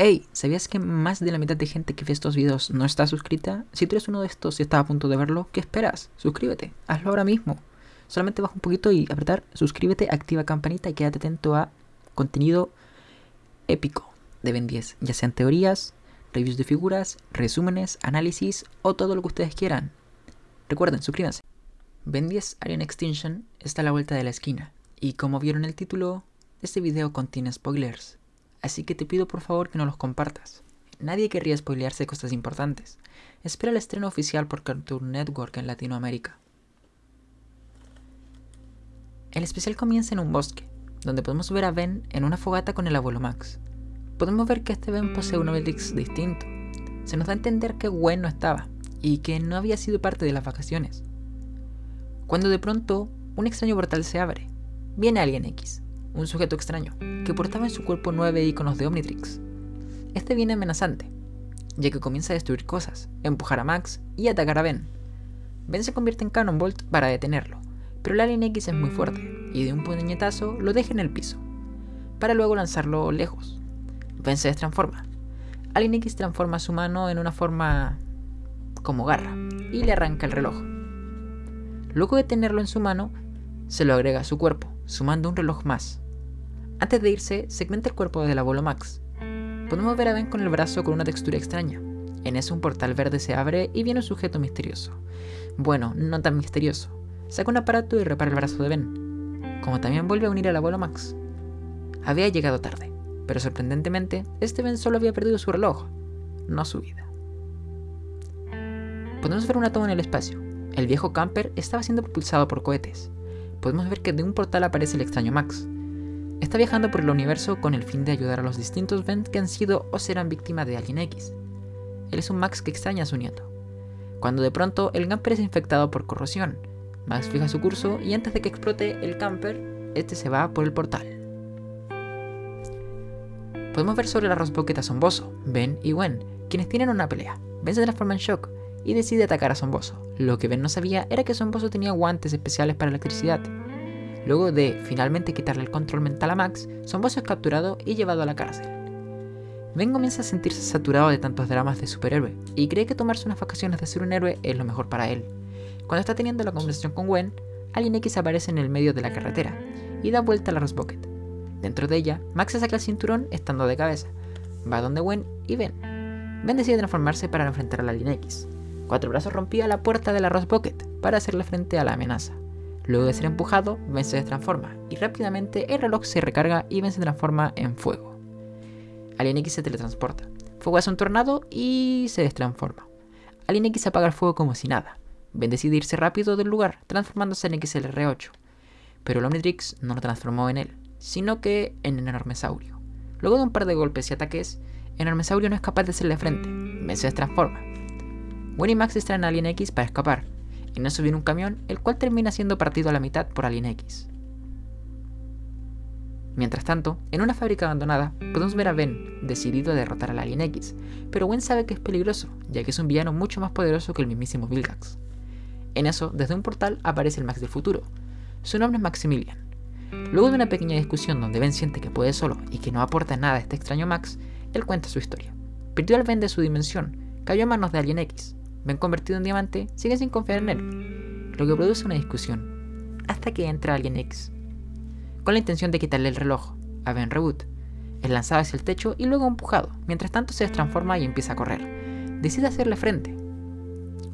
Hey, ¿sabías que más de la mitad de gente que ve estos videos no está suscrita? Si tú eres uno de estos y estás a punto de verlo, ¿qué esperas? Suscríbete, hazlo ahora mismo. Solamente baja un poquito y apretar suscríbete, activa campanita y quédate atento a contenido épico de Ben 10, ya sean teorías, reviews de figuras, resúmenes, análisis o todo lo que ustedes quieran. Recuerden, suscríbanse. Ben 10 Alien Extinction está a la vuelta de la esquina y como vieron el título, este video contiene spoilers así que te pido por favor que no los compartas. Nadie querría spoilearse cosas importantes. Espera el estreno oficial por Cartoon Network en Latinoamérica. El especial comienza en un bosque, donde podemos ver a Ben en una fogata con el abuelo Max. Podemos ver que este Ben posee un Omnitrix distinto. Se nos da a entender que Gwen no estaba, y que no había sido parte de las vacaciones. Cuando de pronto, un extraño portal se abre. Viene alguien X, un sujeto extraño, que portaba en su cuerpo nueve iconos de Omnitrix. Este viene amenazante, ya que comienza a destruir cosas, empujar a Max y atacar a Ben. Ben se convierte en Cannonbolt para detenerlo, pero el Alien X es muy fuerte y de un puñetazo lo deja en el piso, para luego lanzarlo lejos. Ben se destransforma. Alien X transforma su mano en una forma como garra y le arranca el reloj. Luego de tenerlo en su mano, se lo agrega a su cuerpo, sumando un reloj más, antes de irse, segmenta el cuerpo del abuelo Max. Podemos ver a Ben con el brazo con una textura extraña. En eso un portal verde se abre y viene un sujeto misterioso. Bueno, no tan misterioso. Saca un aparato y repara el brazo de Ben, como también vuelve a unir al abuelo Max. Había llegado tarde, pero sorprendentemente, este Ben solo había perdido su reloj, no su vida. Podemos ver una toma en el espacio. El viejo camper estaba siendo propulsado por cohetes. Podemos ver que de un portal aparece el extraño Max, Está viajando por el universo con el fin de ayudar a los distintos Ben que han sido o serán víctimas de Alien X. Él es un Max que extraña a su nieto. Cuando de pronto el camper es infectado por corrosión, Max fija su curso y antes de que explote el camper, este se va por el portal. Podemos ver sobre la Rosbucket a Somboso, Ben y Gwen, quienes tienen una pelea. Ben se transforma en shock y decide atacar a Somboso. Lo que Ben no sabía era que Somboso tenía guantes especiales para electricidad, Luego de finalmente quitarle el control mental a Max, Somboso es capturado y llevado a la cárcel. Ben comienza a sentirse saturado de tantos dramas de superhéroe y cree que tomarse unas vacaciones de ser un héroe es lo mejor para él. Cuando está teniendo la conversación con Gwen, Alien X aparece en el medio de la carretera y da vuelta a la Rosbucket. Dentro de ella, Max se saca el cinturón estando de cabeza, va donde Gwen y Ben. Ben decide transformarse para enfrentar al Alien X. Cuatro Brazos rompía la puerta de la Rosbucket para hacerle frente a la amenaza. Luego de ser empujado, Ben se transforma y rápidamente el reloj se recarga y Ben se transforma en fuego. Alien X se teletransporta. Fuego hace un tornado y se destransforma. Alien X apaga el fuego como si nada. Ben decide irse rápido del lugar, transformándose en XLR8. Pero el Omnitrix no lo transformó en él, sino que en el enormesaurio. Luego de un par de golpes y ataques, enormesaurio no es capaz de hacerle frente. Ben se transforma. Gwen y Max extraen a Alien X para escapar, en eso viene un camión, el cual termina siendo partido a la mitad por Alien X. Mientras tanto, en una fábrica abandonada, podemos ver a Ben decidido a derrotar al Alien X, pero Gwen sabe que es peligroso, ya que es un villano mucho más poderoso que el mismísimo Vilgax. En eso, desde un portal aparece el Max del futuro. Su nombre es Maximilian. Luego de una pequeña discusión donde Ben siente que puede solo y que no aporta nada a este extraño Max, él cuenta su historia. Perdió al Ben de su dimensión, cayó a manos de Alien X, Ben convertido en diamante, sigue sin confiar en él, lo que produce una discusión, hasta que entra alguien X, con la intención de quitarle el reloj a Ben Reboot. Es lanzado hacia el techo y luego empujado, mientras tanto se transforma y empieza a correr. Decide hacerle frente.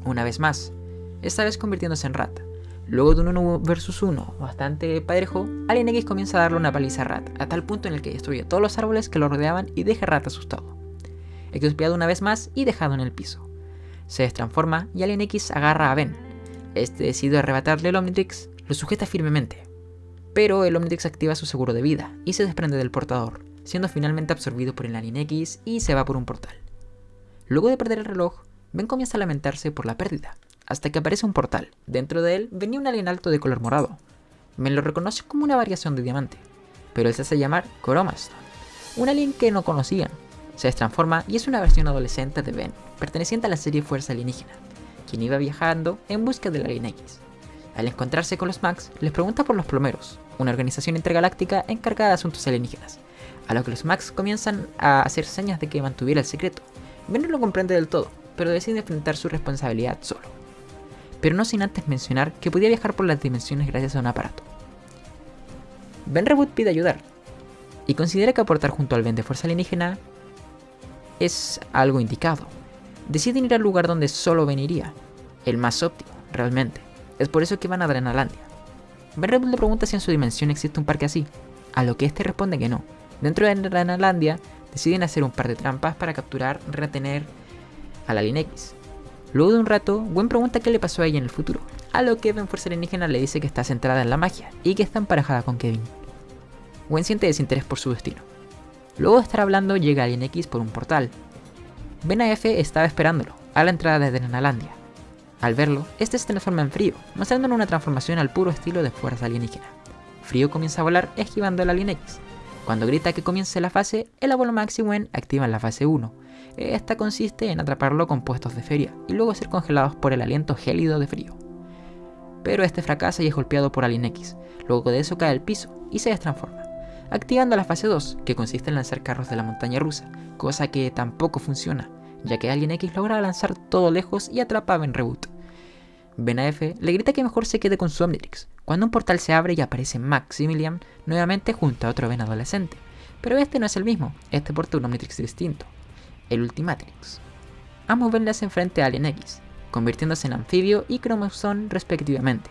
Una vez más, esta vez convirtiéndose en Rat. Luego de un 1 versus 1 bastante parejo, Alien X comienza a darle una paliza a Rat, a tal punto en el que destruye todos los árboles que lo rodeaban y deja a Rat asustado. Expiado una vez más y dejado en el piso se destransforma y Alien X agarra a Ben. Este decide arrebatarle el Omnitrix, lo sujeta firmemente. Pero el Omnitrix activa su seguro de vida y se desprende del portador, siendo finalmente absorbido por el Alien X y se va por un portal. Luego de perder el reloj, Ben comienza a lamentarse por la pérdida, hasta que aparece un portal. Dentro de él venía un alien alto de color morado. Ben lo reconoce como una variación de diamante, pero él se hace llamar Coromaston, un alien que no conocían, se transforma y es una versión adolescente de Ben, perteneciente a la serie Fuerza Alienígena, quien iba viajando en busca del Alien X. Al encontrarse con los Max, les pregunta por los plomeros, una organización intergaláctica encargada de asuntos alienígenas. a lo que los Max comienzan a hacer señas de que mantuviera el secreto. Ben no lo comprende del todo, pero decide enfrentar su responsabilidad solo. Pero no sin antes mencionar que podía viajar por las dimensiones gracias a un aparato. Ben Reboot pide ayudar, y considera que aportar junto al Ben de fuerza alienígena es algo indicado. Deciden ir al lugar donde solo Ben iría, el más óptimo, realmente. Es por eso que van a Drenalandia. Ben Reboot le pregunta si en su dimensión existe un parque así, a lo que este responde que no. Dentro de Drenalandia deciden hacer un par de trampas para capturar, retener al Alien X. Luego de un rato, Gwen pregunta qué le pasó a ella en el futuro, a lo que Ben Fuerza Alienígena le dice que está centrada en la magia y que está emparejada con Kevin. Gwen siente desinterés por su destino. Luego de estar hablando, llega Alien X por un portal. Ben AF estaba esperándolo, a la entrada de Drenalandia. Al verlo, este se transforma en Frío, mostrándole una transformación al puro estilo de fuerza alienígena. Frío comienza a volar esquivando al Alien X. Cuando grita que comience la fase, el abuelo Max y Gwen activan la fase 1. Esta consiste en atraparlo con puestos de feria y luego ser congelados por el aliento gélido de frío. Pero este fracasa y es golpeado por Alien X. Luego de eso cae al piso y se destransforma activando la fase 2, que consiste en lanzar carros de la montaña rusa, cosa que tampoco funciona, ya que Alien X logra lanzar todo lejos y atrapa a Ben Reboot. Ben AF le grita que mejor se quede con su Omnitrix, cuando un portal se abre y aparece Maximilian nuevamente junto a otro Ben adolescente. Pero este no es el mismo, este porta un Omnitrix distinto, el Ultimatrix. Ambos Ben le hacen frente a Alien X, convirtiéndose en anfibio y cromosón respectivamente.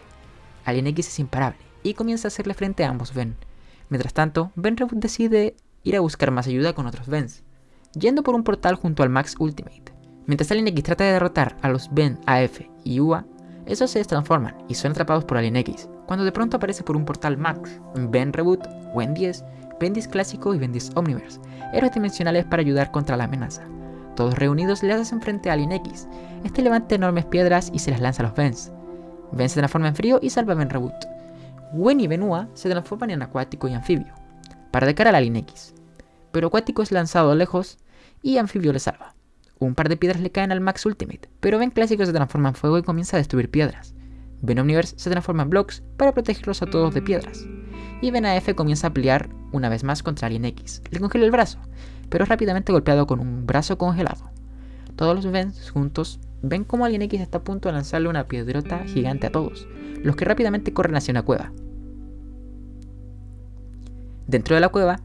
Alien X es imparable y comienza a hacerle frente a ambos Ben, Mientras tanto, Ben Reboot decide ir a buscar más ayuda con otros Bens, yendo por un portal junto al Max Ultimate. Mientras Alien X trata de derrotar a los Ben AF y UA, esos se transforman y son atrapados por Alien X, cuando de pronto aparece por un portal Max, Ben Reboot, Wen 10, Ben 10 Clásico y Ben 10 Omniverse, héroes dimensionales para ayudar contra la amenaza. Todos reunidos le hacen frente a Alien X. Este levanta enormes piedras y se las lanza a los Bens. Ben se transforma en frío y salva a Ben Reboot. Wen y Benua se transforman en acuático y anfibio, para de cara a la línea X. Pero acuático es lanzado lejos y anfibio le salva. Un par de piedras le caen al Max Ultimate, pero Ben Clásico se transforma en fuego y comienza a destruir piedras. Ben Omniverse se transforma en blocks para protegerlos a todos de piedras. Y Ben AF comienza a pelear una vez más contra Alien X. Le congela el brazo, pero es rápidamente golpeado con un brazo congelado. Todos los Bens juntos ven como Alien X está a punto de lanzarle una piedrota gigante a todos, los que rápidamente corren hacia una cueva. Dentro de la cueva,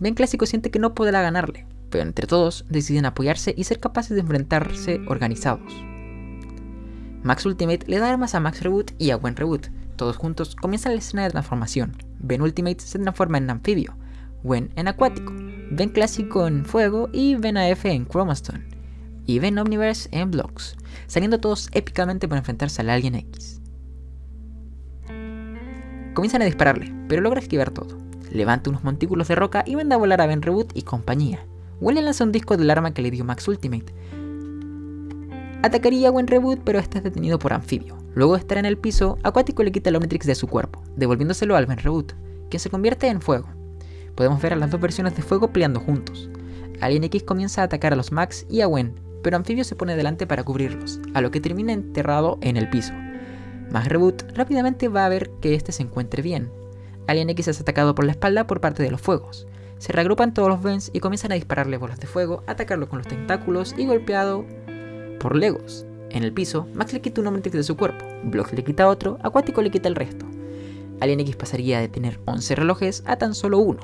Ben Clásico siente que no podrá ganarle, pero entre todos deciden apoyarse y ser capaces de enfrentarse organizados. Max Ultimate le da armas a Max Reboot y a Gwen Reboot. Todos juntos comienzan la escena de transformación. Ben Ultimate se transforma en anfibio, Gwen en acuático, Ben Clásico en fuego y Ben AF en Chromastone. Y Ben Omniverse en blocks, saliendo todos épicamente para enfrentarse al Alien X. Comienzan a dispararle, pero logra esquivar todo levanta unos montículos de roca y manda a volar a Ben Reboot y compañía. Gwen lanza un disco del arma que le dio Max Ultimate. Atacaría a Gwen Reboot, pero este es detenido por Anfibio. Luego de estar en el piso, Acuático le quita el Omnitrix de su cuerpo, devolviéndoselo al Ben Reboot, quien se convierte en fuego. Podemos ver a las dos versiones de fuego peleando juntos. Alien X comienza a atacar a los Max y a Gwen, pero Anfibio se pone delante para cubrirlos, a lo que termina enterrado en el piso. Max Reboot rápidamente va a ver que este se encuentre bien, Alien X es atacado por la espalda por parte de los fuegos. Se reagrupan todos los Vents y comienzan a dispararle bolas de fuego, atacarlo con los tentáculos y golpeado por Legos. En el piso, Max le quita un Omnitrix de su cuerpo, Blocks le quita otro, Acuático le quita el resto. Alien X pasaría de tener 11 relojes a tan solo uno.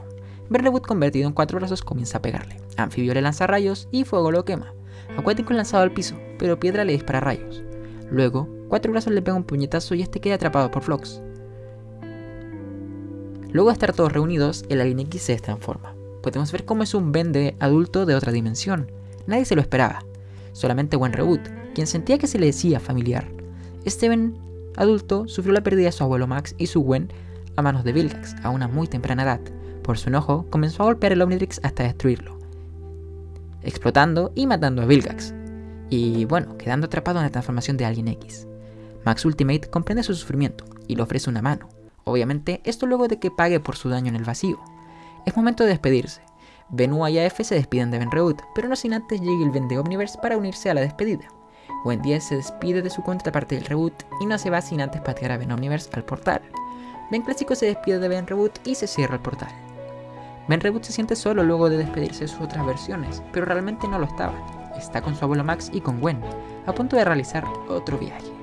Berleboot convertido en cuatro brazos comienza a pegarle. Anfibio le lanza rayos y fuego lo quema. Acuático lanzado al piso, pero Piedra le dispara rayos. Luego, cuatro brazos le pega un puñetazo y este queda atrapado por Flox. Luego de estar todos reunidos, el Alien X se transforma. Podemos ver cómo es un Ben de adulto de otra dimensión. Nadie se lo esperaba. Solamente Gwen Reboot, quien sentía que se le decía familiar. Este Ben adulto sufrió la pérdida de su abuelo Max y su Gwen a manos de Vilgax a una muy temprana edad. Por su enojo, comenzó a golpear el Omnitrix hasta destruirlo, explotando y matando a Vilgax. Y bueno, quedando atrapado en la transformación de Alien X. Max Ultimate comprende su sufrimiento y le ofrece una mano, Obviamente, esto luego de que pague por su daño en el vacío. Es momento de despedirse. Benua y AF se despiden de Ben Reboot, pero no sin antes llegue el Ben de Omniverse para unirse a la despedida. Gwen 10 se despide de su contraparte del reboot y no se va sin antes patear a Ben Omniverse al portal. Ben Clásico se despide de Ben Reboot y se cierra el portal. Ben Reboot se siente solo luego de despedirse de sus otras versiones, pero realmente no lo estaba. Está con su abuelo Max y con Gwen, a punto de realizar otro viaje.